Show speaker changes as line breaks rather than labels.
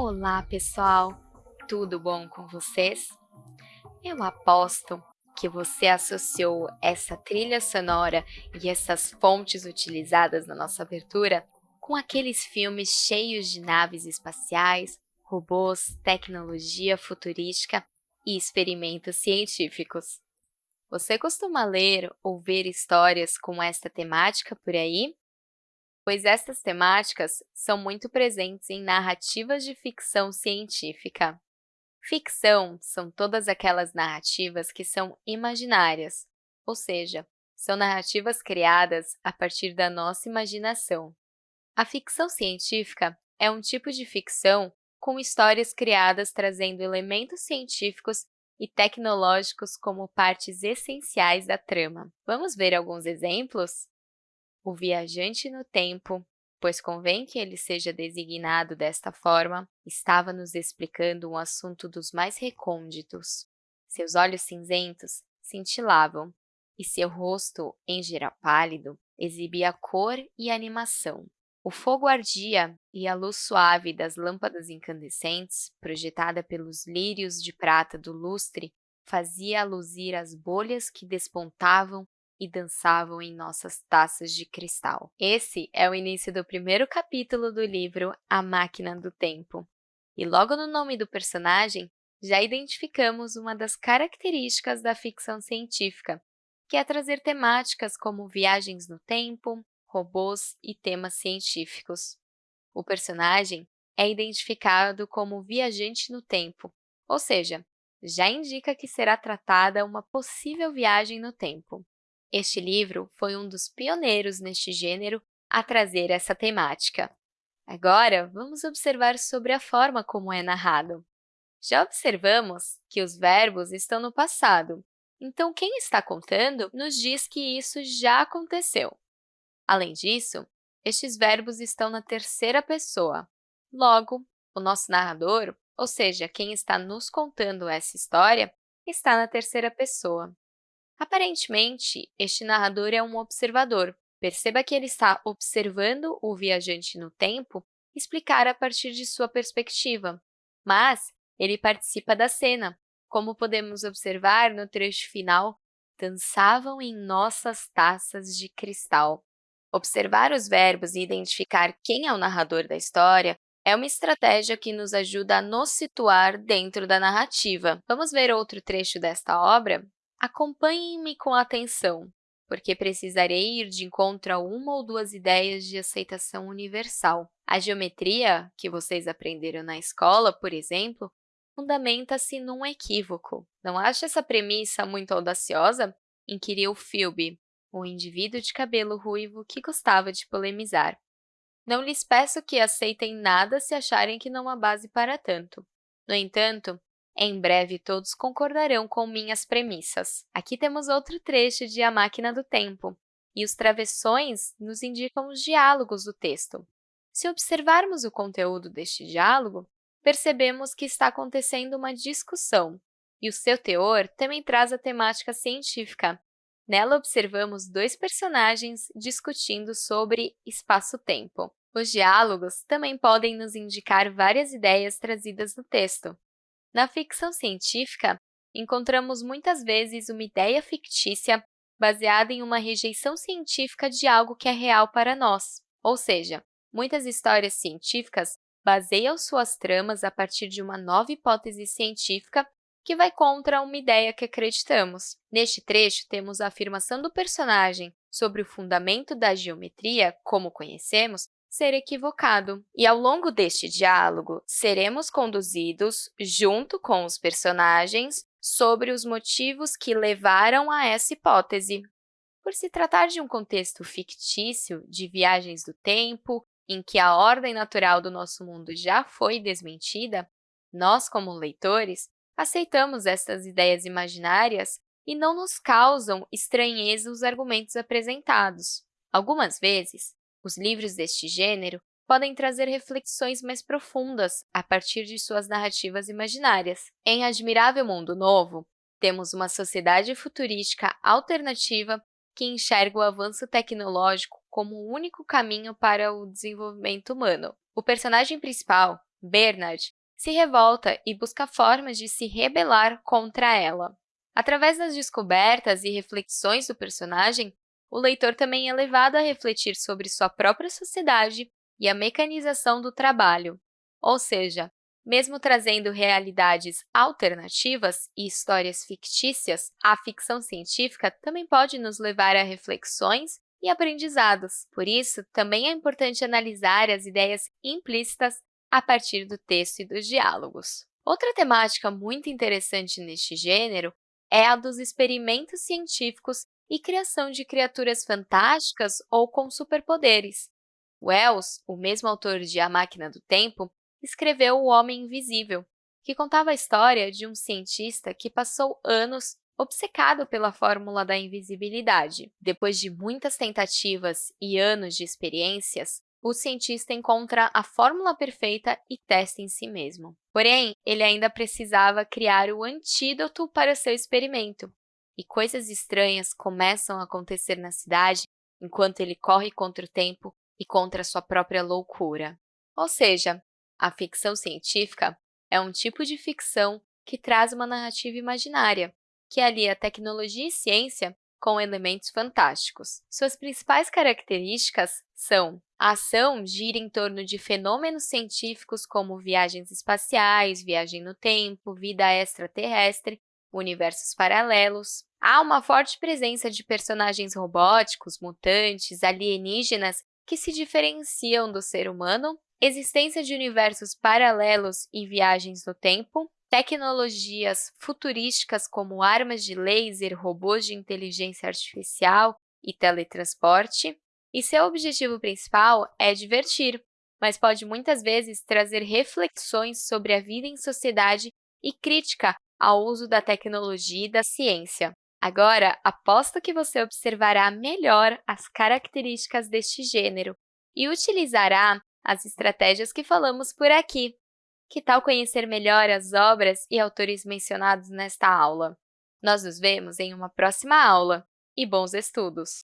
Olá, pessoal! Tudo bom com vocês? Eu aposto que você associou essa trilha sonora e essas fontes utilizadas na nossa abertura com aqueles filmes cheios de naves espaciais, robôs, tecnologia futurística e experimentos científicos. Você costuma ler ou ver histórias com esta temática por aí? Pois estas temáticas são muito presentes em narrativas de ficção científica. Ficção são todas aquelas narrativas que são imaginárias, ou seja, são narrativas criadas a partir da nossa imaginação. A ficção científica é um tipo de ficção com histórias criadas trazendo elementos científicos e tecnológicos como partes essenciais da trama. Vamos ver alguns exemplos? O viajante no tempo, pois convém que ele seja designado desta forma, estava nos explicando um assunto dos mais recônditos. Seus olhos cinzentos cintilavam, e seu rosto, em geral pálido, exibia cor e animação. O fogo ardia e a luz suave das lâmpadas incandescentes, projetada pelos lírios de prata do lustre, fazia luzir as bolhas que despontavam e dançavam em nossas taças de cristal. Esse é o início do primeiro capítulo do livro A Máquina do Tempo. E logo no nome do personagem, já identificamos uma das características da ficção científica, que é trazer temáticas como viagens no tempo, robôs e temas científicos. O personagem é identificado como viajante no tempo, ou seja, já indica que será tratada uma possível viagem no tempo. Este livro foi um dos pioneiros neste gênero a trazer essa temática. Agora, vamos observar sobre a forma como é narrado. Já observamos que os verbos estão no passado, então quem está contando nos diz que isso já aconteceu. Além disso, estes verbos estão na terceira pessoa. Logo, o nosso narrador, ou seja, quem está nos contando essa história, está na terceira pessoa. Aparentemente, este narrador é um observador. Perceba que ele está observando o viajante no tempo explicar a partir de sua perspectiva, mas ele participa da cena. Como podemos observar no trecho final, dançavam em nossas taças de cristal. Observar os verbos e identificar quem é o narrador da história é uma estratégia que nos ajuda a nos situar dentro da narrativa. Vamos ver outro trecho desta obra? Acompanhem-me com atenção, porque precisarei ir de encontro a uma ou duas ideias de aceitação universal. A geometria, que vocês aprenderam na escola, por exemplo, fundamenta-se num equívoco. Não acha essa premissa muito audaciosa? Inquiriu Philby, o indivíduo de cabelo ruivo que gostava de polemizar. Não lhes peço que aceitem nada se acharem que não há base para tanto. No entanto, em breve todos concordarão com minhas premissas. Aqui temos outro trecho de A Máquina do Tempo, e os travessões nos indicam os diálogos do texto. Se observarmos o conteúdo deste diálogo, percebemos que está acontecendo uma discussão, e o seu teor também traz a temática científica, Nela, observamos dois personagens discutindo sobre espaço-tempo. Os diálogos também podem nos indicar várias ideias trazidas no texto. Na ficção científica, encontramos muitas vezes uma ideia fictícia baseada em uma rejeição científica de algo que é real para nós, ou seja, muitas histórias científicas baseiam suas tramas a partir de uma nova hipótese científica que vai contra uma ideia que acreditamos. Neste trecho, temos a afirmação do personagem sobre o fundamento da geometria, como conhecemos, ser equivocado. E ao longo deste diálogo, seremos conduzidos, junto com os personagens, sobre os motivos que levaram a essa hipótese. Por se tratar de um contexto fictício de viagens do tempo, em que a ordem natural do nosso mundo já foi desmentida, nós, como leitores, aceitamos estas ideias imaginárias e não nos causam estranheza os argumentos apresentados. Algumas vezes, os livros deste gênero podem trazer reflexões mais profundas a partir de suas narrativas imaginárias. Em Admirável Mundo Novo, temos uma sociedade futurística alternativa que enxerga o avanço tecnológico como o único caminho para o desenvolvimento humano. O personagem principal Bernard se revolta e busca formas de se rebelar contra ela. Através das descobertas e reflexões do personagem, o leitor também é levado a refletir sobre sua própria sociedade e a mecanização do trabalho, ou seja, mesmo trazendo realidades alternativas e histórias fictícias, a ficção científica também pode nos levar a reflexões e aprendizados. Por isso, também é importante analisar as ideias implícitas a partir do texto e dos diálogos. Outra temática muito interessante neste gênero é a dos experimentos científicos e criação de criaturas fantásticas ou com superpoderes. Wells, o mesmo autor de A Máquina do Tempo, escreveu O Homem Invisível, que contava a história de um cientista que passou anos obcecado pela fórmula da invisibilidade. Depois de muitas tentativas e anos de experiências, o cientista encontra a fórmula perfeita e testa em si mesmo. Porém, ele ainda precisava criar o antídoto para seu experimento, e coisas estranhas começam a acontecer na cidade enquanto ele corre contra o tempo e contra sua própria loucura. Ou seja, a ficção científica é um tipo de ficção que traz uma narrativa imaginária, que alia tecnologia e ciência com elementos fantásticos. Suas principais características são a ação gira em torno de fenômenos científicos como viagens espaciais, viagem no tempo, vida extraterrestre, universos paralelos. Há uma forte presença de personagens robóticos, mutantes, alienígenas que se diferenciam do ser humano existência de universos paralelos e viagens no tempo, tecnologias futurísticas como armas de laser, robôs de inteligência artificial e teletransporte, e seu objetivo principal é divertir, mas pode muitas vezes trazer reflexões sobre a vida em sociedade e crítica ao uso da tecnologia e da ciência. Agora, aposto que você observará melhor as características deste gênero e utilizará as estratégias que falamos por aqui. Que tal conhecer melhor as obras e autores mencionados nesta aula? Nós nos vemos em uma próxima aula e bons estudos!